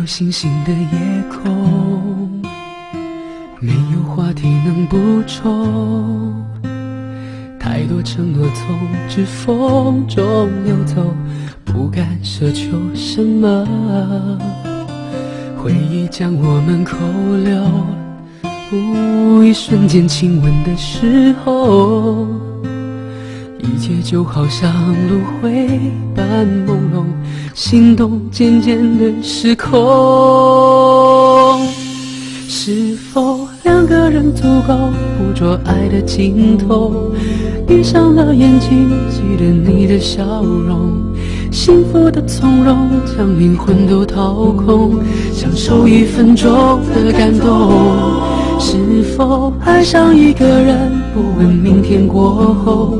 有星星的夜空，没有话题能补充，太多承诺从指缝中流走，不敢奢求什么。回忆将我们扣留，一瞬间亲吻的时候，一切就好像轮回般朦胧。心动渐渐的失控，是否两个人足够捕捉爱的尽头？闭上了眼睛，记得你的笑容，幸福的从容，将灵魂都掏空，享受一分钟的感动。是否爱上一个人，不问明天过后，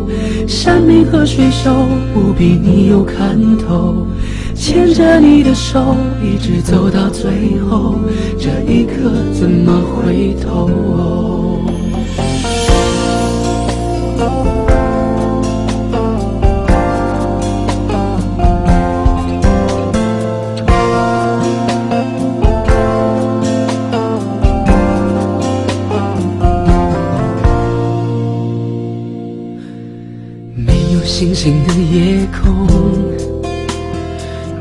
山明和水秀，不比你有看头。牵着你的手，一直走到最后，这一刻怎么会星星的夜空。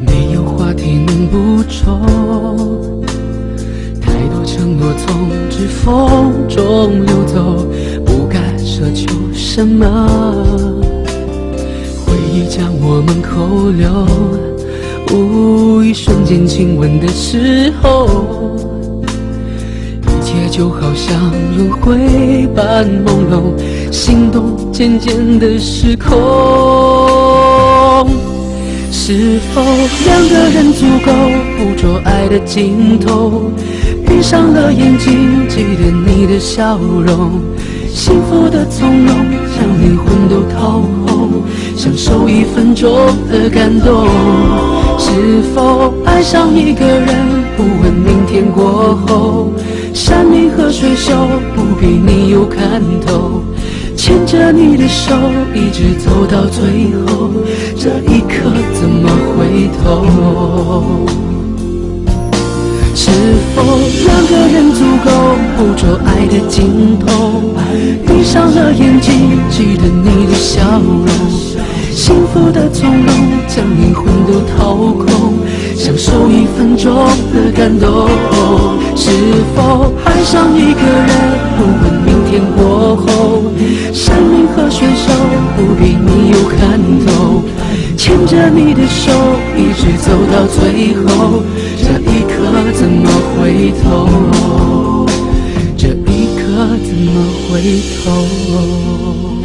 没有话题能补充，太多承诺从指缝中流走，不敢奢求什么。回忆将我们扣留，一瞬间亲吻的时候，就好像轮回般朦胧，心动渐渐的失控。是否两个人足够捕捉爱的尽头？闭上了眼睛，记得你的笑容，幸福的从容，将灵魂都掏空，享受一分钟的感动。是否爱上一个人，不问明天过后，山明和水秀，不比你有看头。牵着你的手，一直走到最后，这一刻怎么回头？是否两个人足够捕捉爱的尽头？闭上了眼睛，记得你的笑容，幸福的从容，将灵魂都掏空，享受一分钟的感动。是否爱上一个人，不问明天过后？山明和水秀，不比你有看头。牵着你的手，一直走到最后，这一刻怎么回头？这一刻怎么回头？